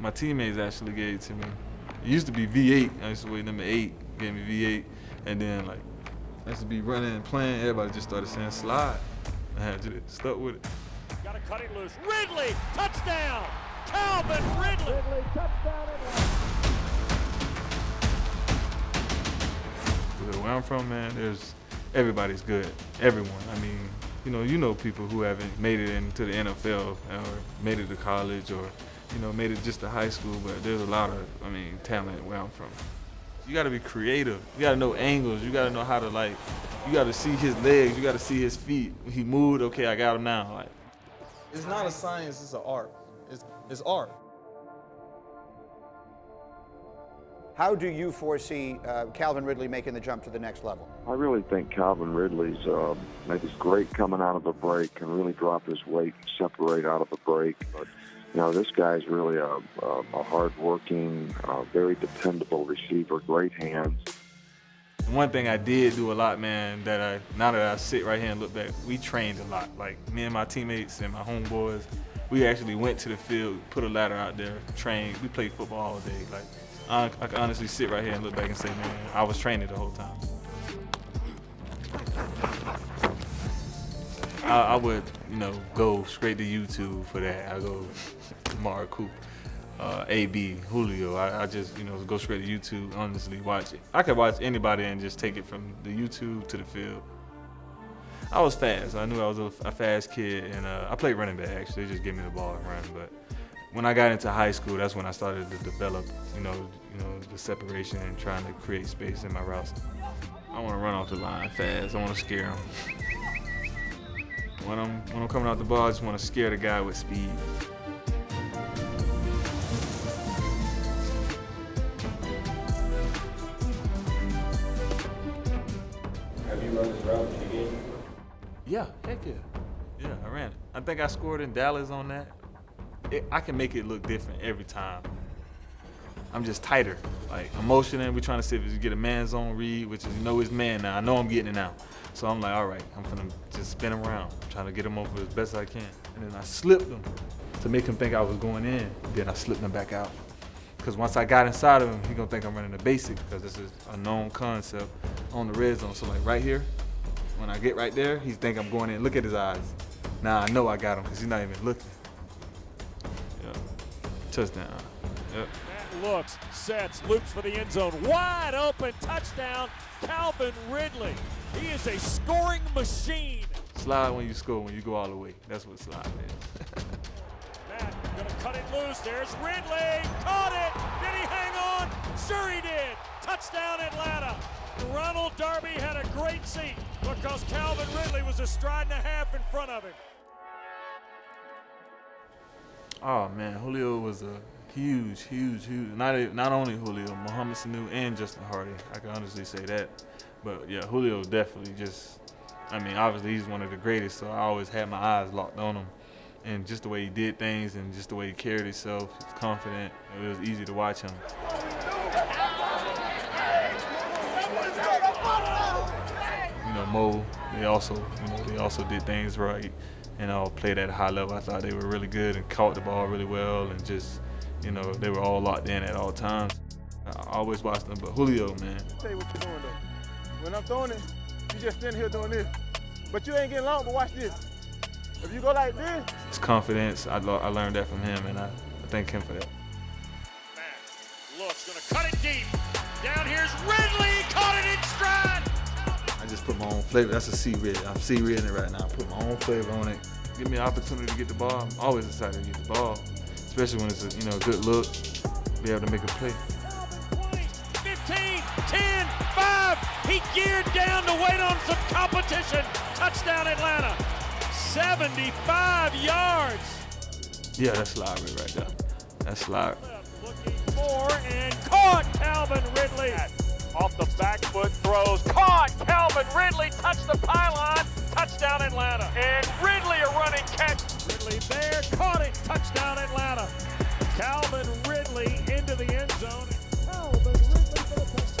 My teammates actually gave it to me. It used to be V8. I used to weigh number eight, gave me V8. And then like, I used to be running and playing. Everybody just started saying slide. I had to stuck with it. Got to cut it loose. Ridley, touchdown! Calvin Ridley! Ridley, touchdown Where I'm from, man, there's everybody's good. Everyone. I mean, you know, you know people who haven't made it into the NFL or made it to college or, you know, made it just to high school, but there's a lot of, I mean, talent where I'm from. You gotta be creative. You gotta know angles. You gotta know how to like, you gotta see his legs. You gotta see his feet. When he moved, okay, I got him now. Like, it's not a science, it's an art. It's, it's art. How do you foresee uh, Calvin Ridley making the jump to the next level? I really think Calvin Ridley's uh, maybe great coming out of a break, and really drop his weight, separate out of a break. But you know, this guy's really a, a, a hard-working, uh, very dependable receiver, great hands. One thing I did do a lot, man, that I now that I sit right here and look back, we trained a lot. Like me and my teammates and my homeboys, we actually went to the field, put a ladder out there, trained. We played football all day. Like I, I can honestly sit right here and look back and say, man, I was training the whole time. I, I, would, you know, go straight to YouTube for that. I go Amari Cooper, uh, AB, Julio. I, I, just, you know, go straight to YouTube, honestly, watch it. I could watch anybody and just take it from the YouTube to the field. I was fast. I knew I was a, a fast kid, and uh, I played running back, actually. They just gave me the ball and run, but when I got into high school, that's when I started to develop, you know, you know, the separation and trying to create space in my routes. I want to run off the line fast. I want to scare them. When I'm when I'm coming out the ball, I just want to scare the guy with speed. Have you run this route in the game? Yeah, heck yeah. Yeah, I ran it. I think I scored in Dallas on that it, I can make it look different every time. I'm just tighter. Like I'm we're trying to see if you get a man zone read, which is you know his man now. I know I'm getting it now. So I'm like, all right, I'm gonna just spin around, I'm trying to get him over as best I can. And then I slipped him to make him think I was going in. Then I slipped him back out. Because once I got inside of him, he gonna think I'm running the basic because this is a known concept on the red zone. So like right here, when I get right there, he think I'm going in. Look at his eyes. Now I know I got him because he's not even looking. Touchdown. Yep. Matt looks, sets, loops for the end zone. Wide open touchdown, Calvin Ridley. He is a scoring machine. Slide when you score, when you go all the way. That's what slide is. Matt gonna cut it loose. There's Ridley. Caught it. Did he hang on? Sure he did. Touchdown Atlanta. Ronald Darby had a great seat because Calvin Ridley was a stride and a half in front of him. Oh man, Julio was a huge, huge, huge. Not not only Julio, Mohamed Sanu and Justin Hardy. I can honestly say that. But yeah, Julio definitely just. I mean, obviously he's one of the greatest, so I always had my eyes locked on him, and just the way he did things, and just the way he carried himself, he was confident. It was easy to watch him. You know, Mo, they also, you know, they also did things right and all played at a high level. I thought they were really good and caught the ball really well and just, you know, they were all locked in at all times. I always watched them, but Julio, man. I'll tell you what you're doing though. When I'm throwing it, you just standing here doing this. But you ain't getting long, but watch this. If you go like this. His confidence, I, I learned that from him, and I, I thank him for that. Matt looks, gonna cut it deep. Down here's Ridley, put my own flavor. That's a C-red. I'm C-reading it right now. I put my own flavor on it. Give me an opportunity to get the ball. I'm always excited to get the ball, especially when it's a you know good look, be able to make a play. 15, 10, 5. He geared down to wait on some competition. Touchdown Atlanta. 75 yards. Yeah, that's live right there. That's live. Looking for and caught Calvin Ridley. Off the back foot throws. Caught! Calvin Ridley touched the pylon. Touchdown Atlanta. And Ridley a running catch. Ridley there. Caught it. Touchdown Atlanta. Calvin Ridley into the end zone. Calvin Ridley for the touchdown.